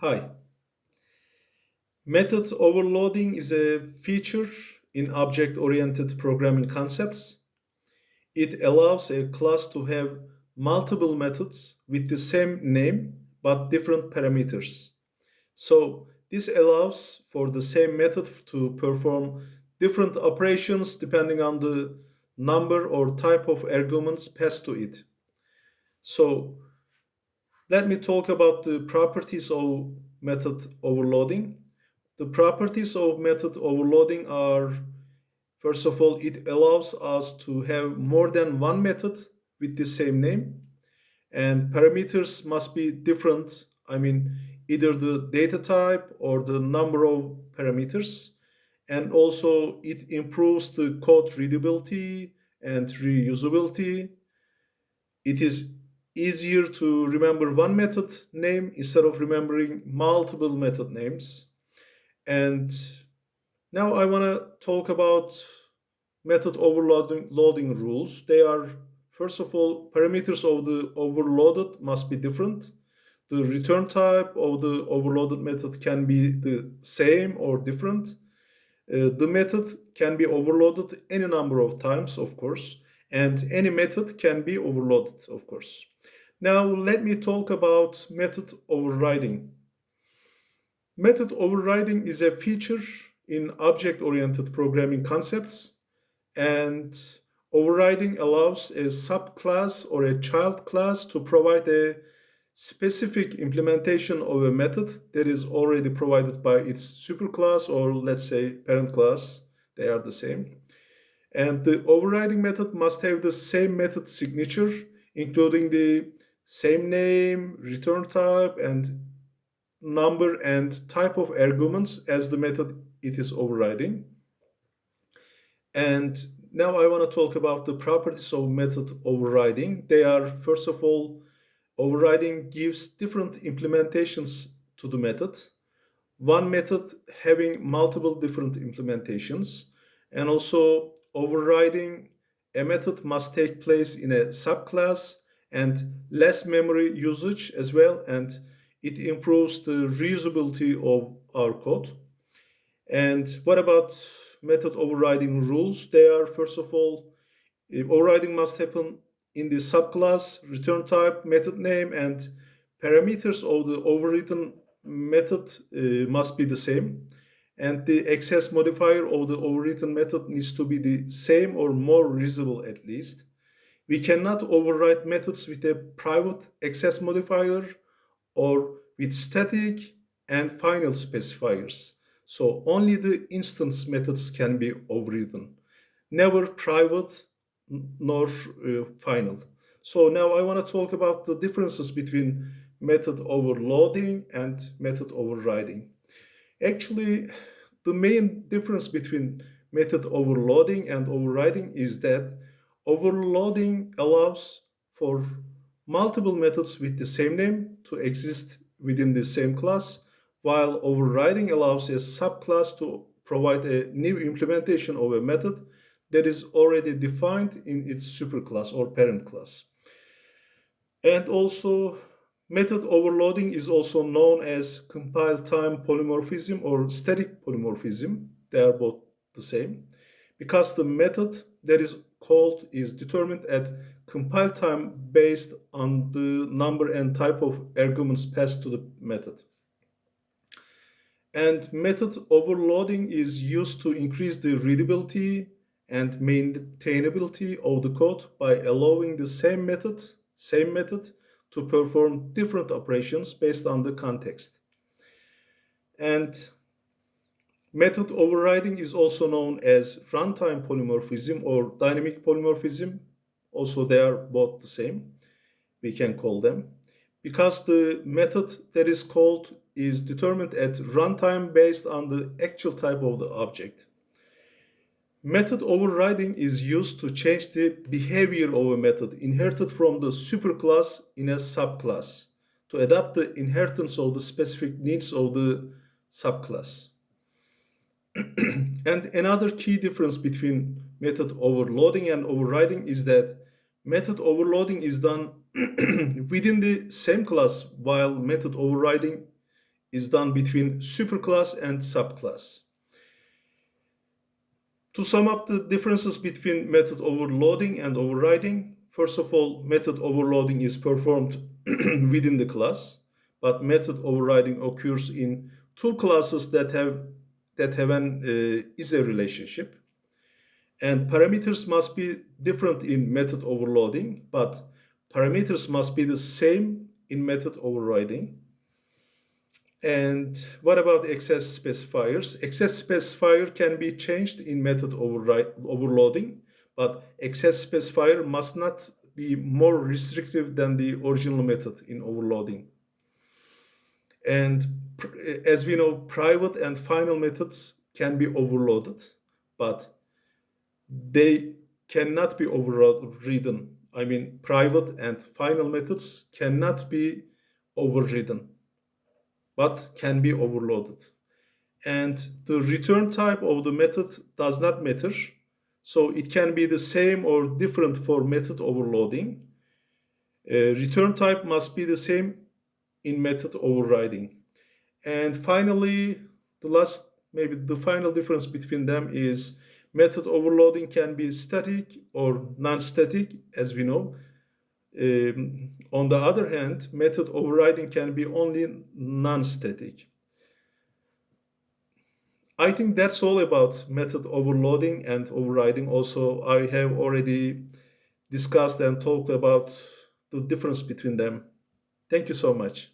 Hi. Method overloading is a feature in object-oriented programming concepts. It allows a class to have multiple methods with the same name but different parameters. So this allows for the same method to perform different operations depending on the number or type of arguments passed to it. So let me talk about the properties of method overloading. The properties of method overloading are, first of all, it allows us to have more than one method with the same name and parameters must be different. I mean, either the data type or the number of parameters. And also it improves the code readability and reusability. It is easier to remember one method name instead of remembering multiple method names. And now I want to talk about method overloading loading rules. They are, first of all, parameters of the overloaded must be different. The return type of the overloaded method can be the same or different. Uh, the method can be overloaded any number of times, of course, and any method can be overloaded, of course. Now let me talk about method overriding. Method overriding is a feature in object-oriented programming concepts and overriding allows a subclass or a child class to provide a specific implementation of a method that is already provided by its superclass or let's say parent class. They are the same. And the overriding method must have the same method signature, including the same name, return type, and number and type of arguments as the method it is overriding. And now I want to talk about the properties of method overriding. They are, first of all, overriding gives different implementations to the method. One method having multiple different implementations. And also overriding a method must take place in a subclass and less memory usage as well and it improves the reusability of our code. And what about method overriding rules? They are first of all overriding must happen in the subclass, return type, method name, and parameters of the overridden method uh, must be the same. And the access modifier of the overridden method needs to be the same or more reusable at least. We cannot override methods with a private access modifier or with static and final specifiers. So only the instance methods can be overridden, never private nor uh, final. So now I want to talk about the differences between method overloading and method overriding. Actually, the main difference between method overloading and overriding is that Overloading allows for multiple methods with the same name to exist within the same class, while overriding allows a subclass to provide a new implementation of a method that is already defined in its superclass or parent class. And also, method overloading is also known as compile time polymorphism or static polymorphism. They are both the same because the method that is called is determined at compile time based on the number and type of arguments passed to the method. And method overloading is used to increase the readability and maintainability of the code by allowing the same method, same method to perform different operations based on the context. And Method overriding is also known as runtime polymorphism or dynamic polymorphism. Also, they are both the same. We can call them. Because the method that is called is determined at runtime based on the actual type of the object. Method overriding is used to change the behavior of a method inherited from the superclass in a subclass to adapt the inheritance of the specific needs of the subclass. and another key difference between method overloading and overriding is that method overloading is done within the same class while method overriding is done between superclass and subclass. To sum up the differences between method overloading and overriding, first of all, method overloading is performed within the class, but method overriding occurs in two classes that have that have an uh, is a relationship. And parameters must be different in method overloading, but parameters must be the same in method overriding. And what about access specifiers? Access specifier can be changed in method overloading, but access specifier must not be more restrictive than the original method in overloading. And as we know, private and final methods can be overloaded, but they cannot be overridden. I mean, private and final methods cannot be overridden but can be overloaded. And the return type of the method does not matter. So it can be the same or different for method overloading. Uh, return type must be the same in method overriding. And finally, the last, maybe the final difference between them is method overloading can be static or non-static, as we know. Um, on the other hand, method overriding can be only non-static. I think that's all about method overloading and overriding. Also, I have already discussed and talked about the difference between them. Thank you so much.